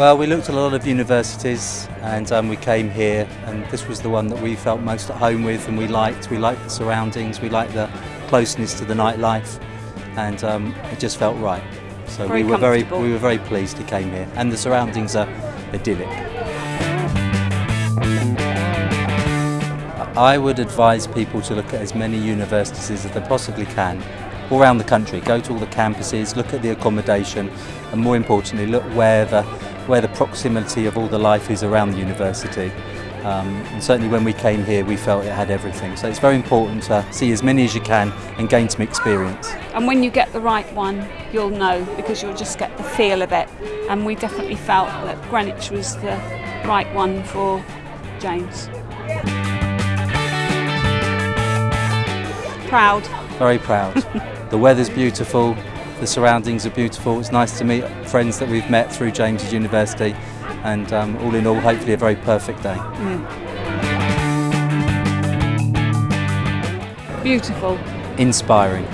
Well, we looked at a lot of universities and um, we came here and this was the one that we felt most at home with and we liked. We liked the surroundings, we liked the closeness to the nightlife and um, it just felt right. So Very we were very we were very pleased to came here and the surroundings are idyllic. I would advise people to look at as many universities as they possibly can all around the country. Go to all the campuses, look at the accommodation, and more importantly, look where the where the proximity of all the life is around the university. Um, and certainly when we came here, we felt it had everything. So it's very important to see as many as you can and gain some experience. And when you get the right one, you'll know because you'll just get the feel of it. And we definitely felt that Greenwich was the right one for James. Proud. Very proud. the weather's beautiful, the surroundings are beautiful. It's nice to meet friends that we've met through James's University, and um, all in all, hopefully a very perfect day. Beautiful. Inspiring.